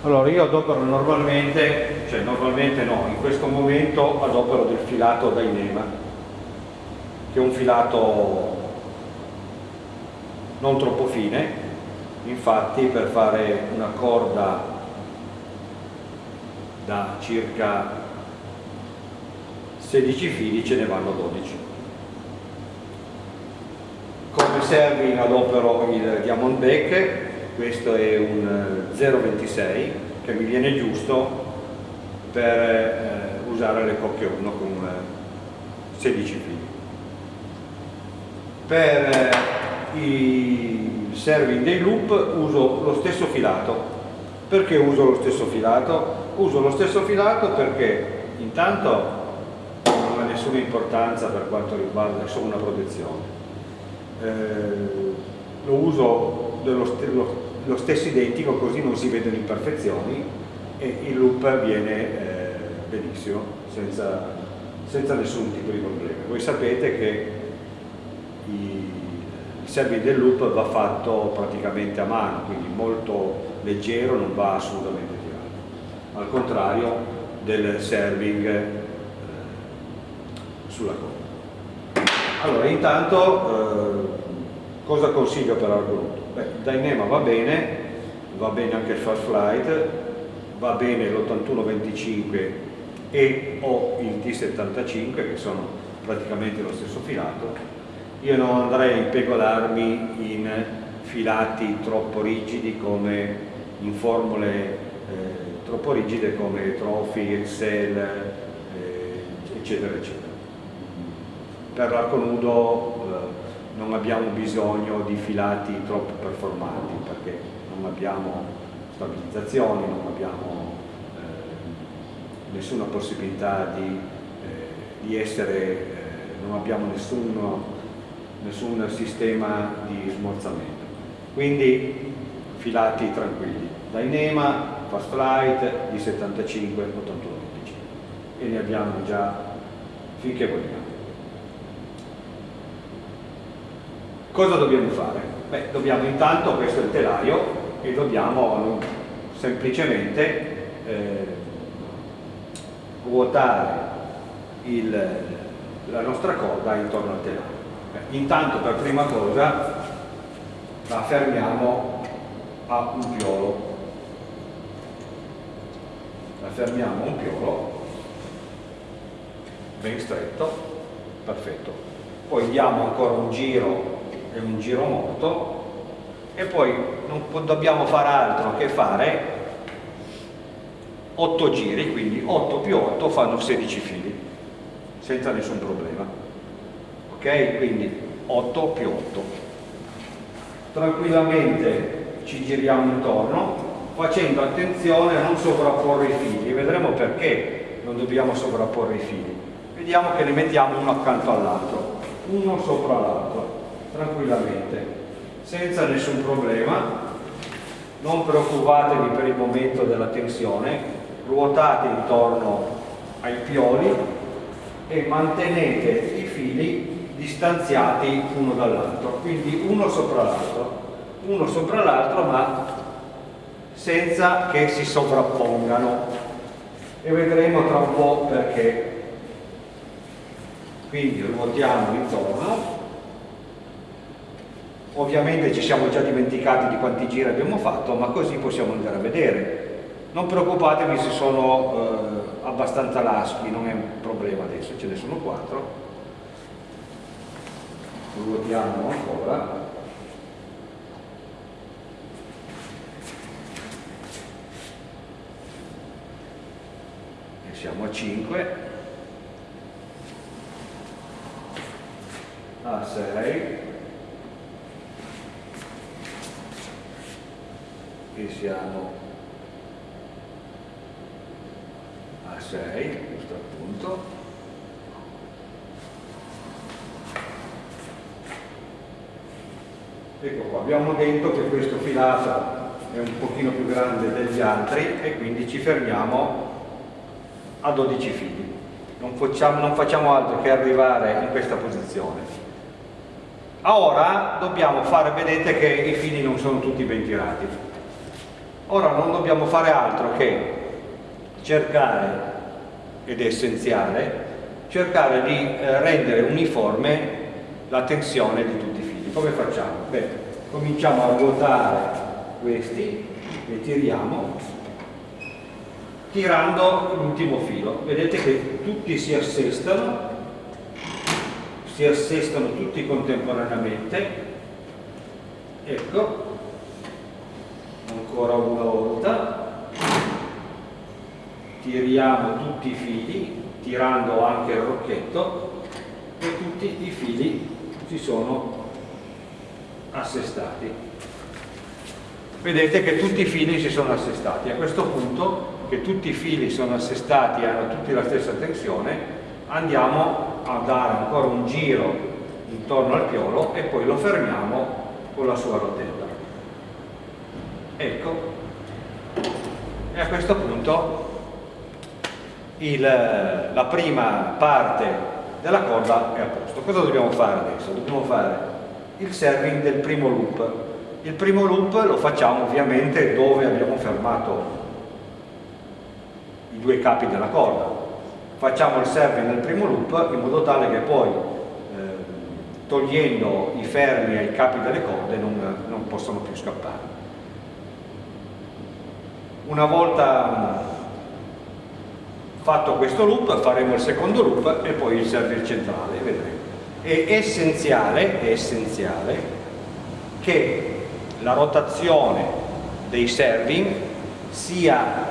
Allora io adopero normalmente, cioè normalmente no, in questo momento adopero del filato da Inema, che è un filato non troppo fine, infatti per fare una corda da circa 16 fili ce ne vanno 12 come serving adopero il Diamondback questo è un 0,26 eh, che mi viene giusto per eh, usare le cocche 1 con 16 eh, fili. Per eh, i serving dei loop uso lo stesso filato. Perché uso lo stesso filato? uso lo stesso filato perché intanto non ha nessuna importanza per quanto riguarda solo una protezione. Eh, lo uso dello st lo, stesso identico così non si vedono imperfezioni e il loop viene eh, benissimo senza, senza, nessun tipo di problema. Voi sapete che i, il serving del loop va fatto praticamente a mano quindi molto leggero non va assolutamente tirato. Al contrario del serving eh, sulla coda. Allora, intanto, eh, cosa consiglio per Argonaut? Beh, Dynema va bene, va bene anche il Fast Flight, va bene l'8125 e o il T75 che sono praticamente lo stesso filato. Io non andrei a impegolarmi in filati troppo rigidi come in formule eh, troppo rigide come Trophy, Excel, eh, eccetera, eccetera per l'arco nudo eh, non abbiamo bisogno di filati troppo performanti perché non abbiamo stabilizzazioni, non abbiamo eh, nessuna possibilità di, eh, di essere, eh, non abbiamo nessuno, nessun sistema di smorzamento. Quindi filati tranquilli, Dynema, Fast Flight, di 75, 81, 15 e ne abbiamo già finché vogliamo. Cosa dobbiamo fare? Beh, dobbiamo intanto, questo è il telaio, e dobbiamo semplicemente eh, ruotare il, la nostra corda intorno al telaio. Beh, intanto per prima cosa la fermiamo a un piolo. La fermiamo a un piolo ben stretto, perfetto. Poi diamo ancora un giro è un giro moto e poi non dobbiamo fare altro che fare 8 giri, quindi 8 più 8 fanno 16 fili, senza nessun problema. Ok? Quindi 8 più 8. Tranquillamente ci giriamo intorno, facendo attenzione a non sovrapporre i fili. Vedremo perché non dobbiamo sovrapporre i fili. Vediamo che ne mettiamo uno accanto all'altro, uno sopra l'altro tranquillamente, senza nessun problema, non preoccupatevi per il momento della tensione, ruotate intorno ai pioli e mantenete i fili distanziati uno dall'altro, quindi uno sopra l'altro, uno sopra l'altro ma senza che si sovrappongano. E vedremo tra un po' perché. Quindi ruotiamo intorno Ovviamente ci siamo già dimenticati di quanti giri abbiamo fatto, ma così possiamo andare a vedere. Non preoccupatevi se sono eh, abbastanza laschi, non è un problema adesso, ce ne sono quattro. Ruotiamo ancora. E siamo a 5. A 6. E siamo a 6 questo appunto. Ecco qua abbiamo detto che questo filato è un pochino più grande degli altri e quindi ci fermiamo a 12 fili. Non facciamo, non facciamo altro che arrivare in questa posizione. Ora dobbiamo fare vedete che i fili non sono tutti ben tirati ora non dobbiamo fare altro che cercare ed è essenziale cercare di eh, rendere uniforme la tensione di tutti i fili come facciamo? Beh, cominciamo a ruotare questi e tiriamo tirando l'ultimo filo. Vedete che tutti si assestano si assestano tutti contemporaneamente. Ecco ancora una volta. Tiriamo tutti i fili tirando anche il rocchetto e tutti i fili si sono assestati. Vedete che tutti i fili si sono assestati. A questo punto che tutti i fili sono assestati e hanno tutti la stessa tensione andiamo a dare ancora un giro intorno al piolo e poi lo fermiamo con la sua rotella ecco. E a questo punto il, la prima parte della corda è a posto. Cosa dobbiamo fare adesso? dobbiamo fare il serving del primo loop. Il primo loop lo facciamo ovviamente dove abbiamo fermato i due capi della corda. Facciamo il serving nel primo loop in modo tale che poi eh, togliendo i fermi ai capi delle corde non, non possono più scappare una volta fatto questo loop faremo il secondo loop e poi il server centrale vedremo. È essenziale, è essenziale che la rotazione dei serving sia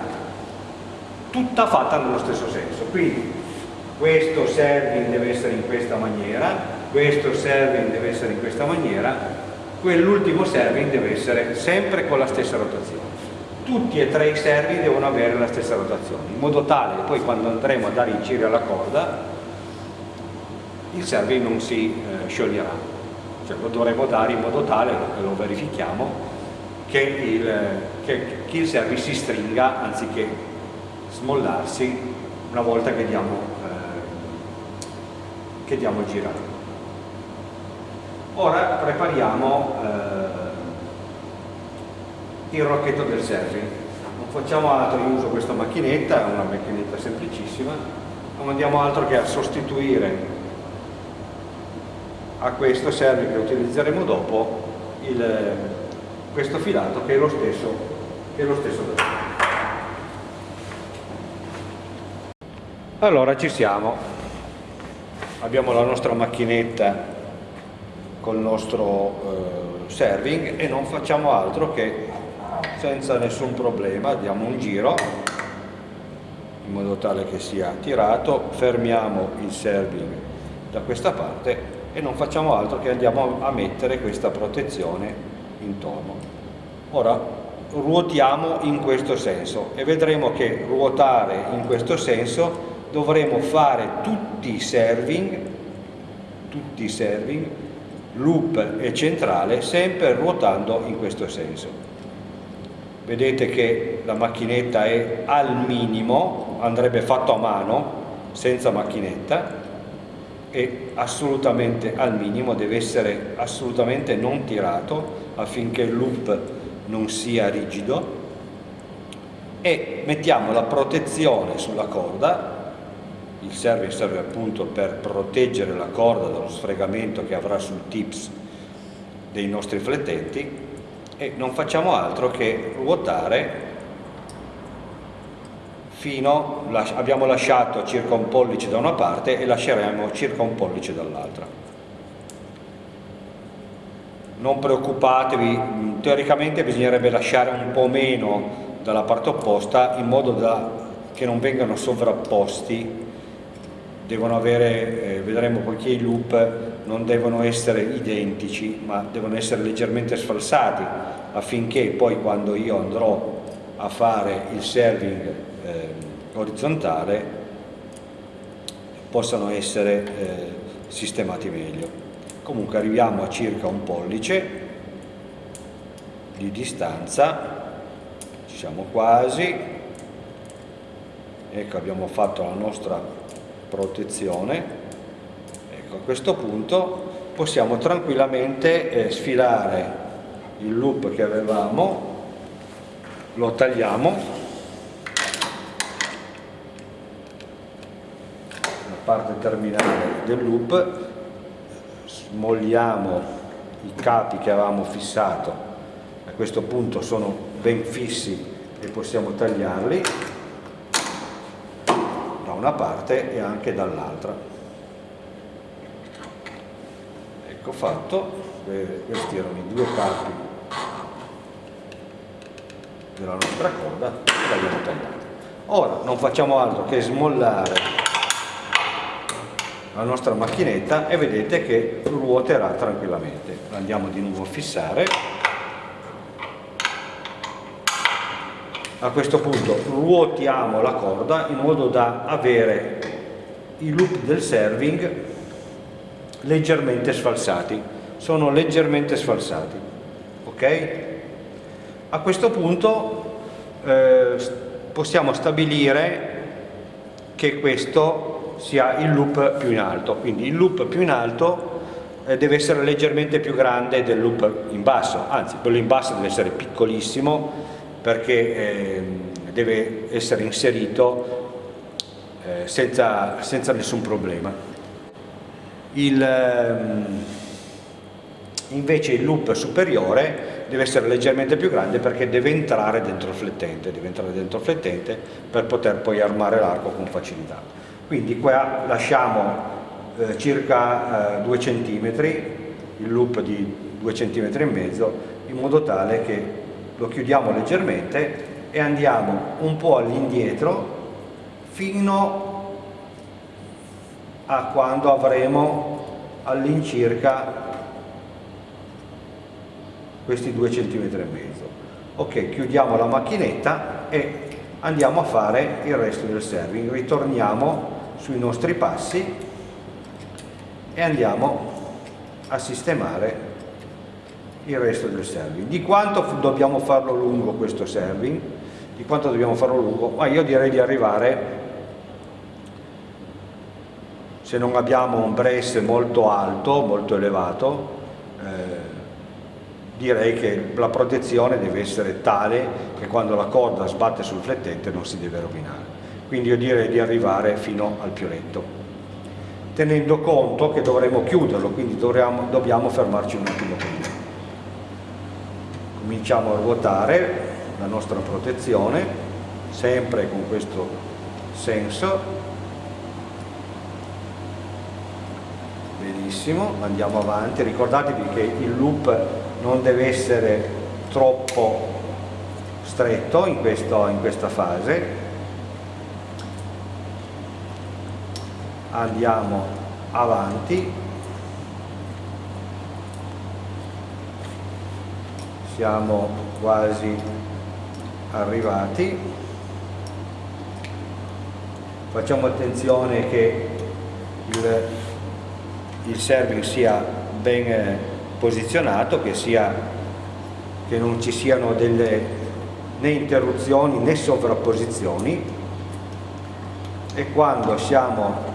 tutta fatta nello stesso senso. Quindi questo serving deve essere in questa maniera questo serving deve essere in questa maniera quell'ultimo serving deve essere sempre con la stessa rotazione tutti e tre i serving devono avere la stessa rotazione in modo tale che poi quando andremo a dare i giri alla corda il serving non si eh, scioglierà cioè lo dovremo dare in modo tale, lo verifichiamo, che il, che, che il serving si stringa anziché smollarsi una volta che diamo, eh, che diamo il girato. Ora prepariamo eh, il rocchetto del serving. Non facciamo altro, io uso questa macchinetta, è una macchinetta semplicissima, non andiamo altro che a sostituire a questo serving che utilizzeremo dopo il, questo filato che è lo stesso, che è lo stesso Allora ci siamo, abbiamo la nostra macchinetta col nostro eh, serving e non facciamo altro che senza nessun problema diamo un giro in modo tale che sia tirato, fermiamo il serving da questa parte e non facciamo altro che andiamo a mettere questa protezione intorno. Ora ruotiamo in questo senso e vedremo che ruotare in questo senso dovremo fare tutti i serving, tutti i serving, loop e centrale, sempre ruotando in questo senso. Vedete che la macchinetta è al minimo, andrebbe fatto a mano, senza macchinetta, e assolutamente al minimo, deve essere assolutamente non tirato affinché il loop non sia rigido. E mettiamo la protezione sulla corda il serving serve appunto per proteggere la corda dallo sfregamento che avrà sul tips dei nostri flettenti e non facciamo altro che ruotare fino, abbiamo lasciato circa un pollice da una parte e lasceremo circa un pollice dall'altra. Non preoccupatevi, teoricamente bisognerebbe lasciare un po' meno dalla parte opposta in modo da che non vengano sovrapposti devono avere, eh, vedremo poiché i loop non devono essere identici ma devono essere leggermente sfalsati affinché poi quando io andrò a fare il serving eh, orizzontale possano essere eh, sistemati meglio. Comunque arriviamo a circa un pollice di distanza, ci siamo quasi, ecco abbiamo fatto la nostra protezione ecco, a questo punto possiamo tranquillamente eh, sfilare il loop che avevamo lo tagliamo. La parte terminale del loop smolliamo i capi che avevamo fissato. A questo punto sono ben fissi e possiamo tagliarli da una parte e anche dall'altra ecco fatto. Questi erano i due capi della nostra corda che l'abbiamo tagliata ora non facciamo altro che smollare la nostra macchinetta e vedete che ruoterà tranquillamente. Andiamo di nuovo a fissare. A questo punto ruotiamo la corda in modo da avere i loop del serving leggermente sfalsati. Sono leggermente sfalsati ok? A questo punto eh, possiamo stabilire che questo sia il loop più in alto. Quindi il loop più in alto eh, deve essere leggermente più grande del loop in basso. Anzi quello in basso deve essere piccolissimo perché eh, deve essere inserito eh, senza, senza, nessun problema il, ehm, invece il loop superiore deve essere leggermente più grande perché deve entrare dentro il flettente, deve entrare dentro il flettente per poter poi armare l'arco con facilità. Quindi qua lasciamo eh, circa eh, 2 cm, il loop di 2 cm e mezzo, in modo tale che lo chiudiamo leggermente e andiamo un po' all'indietro fino a quando avremo all'incirca questi due centimetri e mezzo. Ok chiudiamo la macchinetta e andiamo a fare il resto del serving. Ritorniamo sui nostri passi e andiamo a sistemare il resto del serving. Di quanto dobbiamo farlo lungo questo serving? Di quanto dobbiamo farlo lungo? Ma io direi di arrivare se non abbiamo un brace molto alto molto elevato eh, direi che la protezione deve essere tale che quando la corda sbatte sul flettente non si deve rovinare. Quindi io direi di arrivare fino al pioletto, tenendo conto che dovremo chiuderlo, quindi dovremo, dobbiamo fermarci un attimo prima. Cominciamo a ruotare la nostra protezione, sempre con questo senso. Benissimo, andiamo avanti, ricordatevi che il loop non deve essere troppo stretto in, questo, in questa fase. Andiamo avanti. Siamo quasi arrivati. Facciamo attenzione che il, il serving sia ben posizionato, che, sia, che non ci siano delle né interruzioni né sovrapposizioni. E quando siamo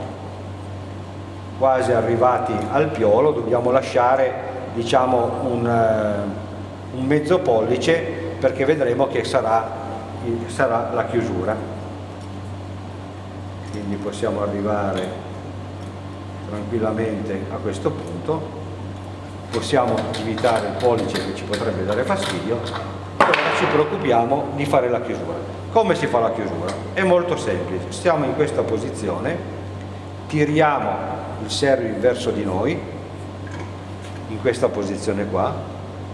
quasi arrivati al piolo dobbiamo lasciare diciamo un, uh, un mezzo pollice perché vedremo che sarà, sarà la chiusura. Quindi possiamo arrivare tranquillamente a questo punto. Possiamo evitare il pollice che ci potrebbe dare fastidio ora ci preoccupiamo di fare la chiusura. Come si fa la chiusura? è molto semplice. Stiamo in questa posizione tiriamo il serving verso di noi in questa posizione qua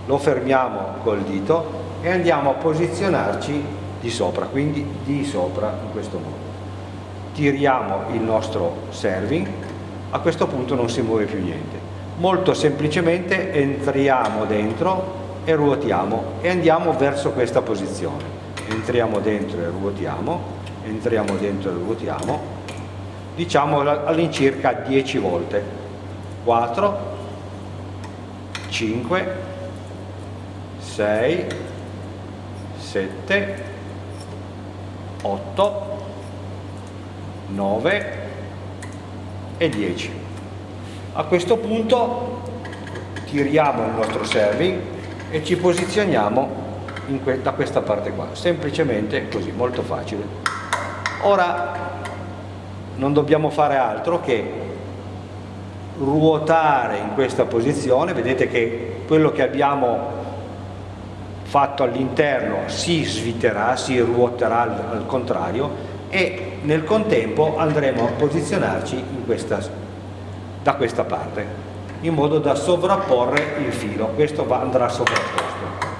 lo fermiamo col dito e andiamo a posizionarci di sopra quindi di sopra in questo modo. Tiriamo il nostro serving a questo punto non si muove più niente. Molto semplicemente entriamo dentro e ruotiamo e andiamo verso questa posizione. Entriamo dentro e ruotiamo entriamo dentro e ruotiamo diciamo all'incirca 10 volte. 4 5 6 7 8 9 e 10 a questo punto tiriamo il nostro serving e ci posizioniamo que da questa parte qua, semplicemente così, molto facile. Ora non dobbiamo fare altro che ruotare in questa posizione, vedete che quello che abbiamo fatto all'interno si sviterà, si ruoterà al, al, contrario e nel contempo andremo a posizionarci questa, da questa parte in modo da sovrapporre il filo, questo va, andrà sovrapposto.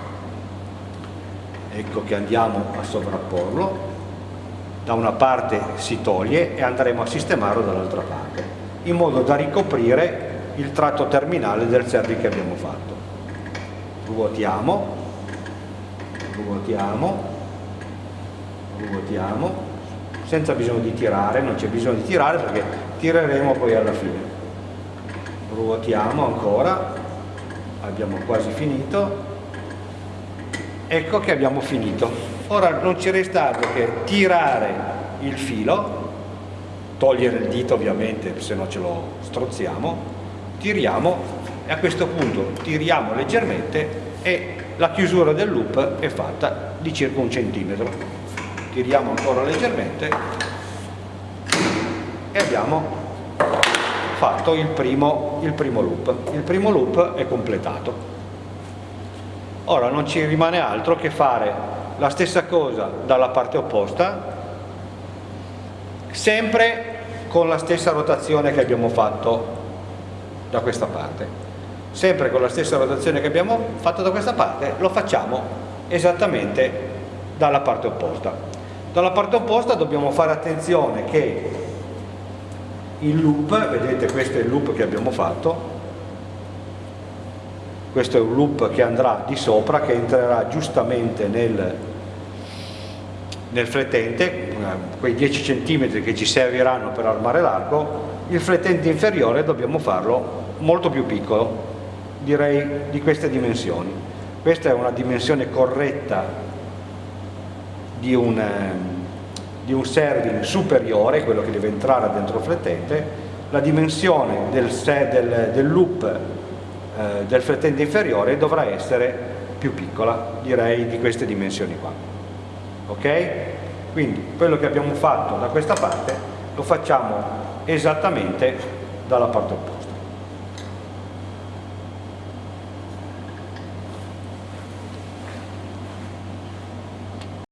Ecco che andiamo a sovrapporlo, da una parte si toglie e andremo a sistemarlo dall'altra parte, in modo da ricoprire il tratto terminale del servi che abbiamo fatto. Ruotiamo, ruotiamo, ruotiamo, senza bisogno di tirare, non c'è bisogno di tirare perché tireremo poi alla fine. Ruotiamo ancora abbiamo quasi finito. Ecco che abbiamo finito. Ora non ci resta altro che tirare il filo togliere il dito ovviamente se no ce lo strozziamo tiriamo e a questo punto tiriamo leggermente e la chiusura del loop è fatta di circa un centimetro tiriamo ancora leggermente e abbiamo fatto il primo, il primo loop. Il primo loop è completato. Ora non ci rimane altro che fare la stessa cosa dalla parte opposta, sempre con la stessa rotazione che abbiamo fatto da questa parte. Sempre con la stessa rotazione che abbiamo fatto da questa parte, lo facciamo esattamente dalla parte opposta. Dalla parte opposta dobbiamo fare attenzione che il loop, vedete questo è il loop che abbiamo fatto, questo è un loop che andrà di sopra, che entrerà giustamente nel, nel flettente, quei 10 cm che ci serviranno per armare l'arco, il flettente inferiore dobbiamo farlo molto più piccolo, direi di queste dimensioni. Questa è una dimensione corretta di un eh, di un serving superiore, quello che deve entrare dentro il flettente, la dimensione del, del, del loop eh, del flettente inferiore dovrà essere più piccola, direi di queste dimensioni qua. Ok? Quindi quello che abbiamo fatto da questa parte lo facciamo esattamente dalla parte opposta.